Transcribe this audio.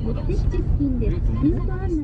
目的地付近です。